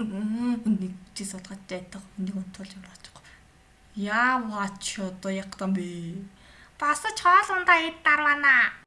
нэг чи судгаж байдаг нэг унтуул юм болохгүй. Яа ваач одоо яг там би. Бас ч хоол ундаа ид дарвана.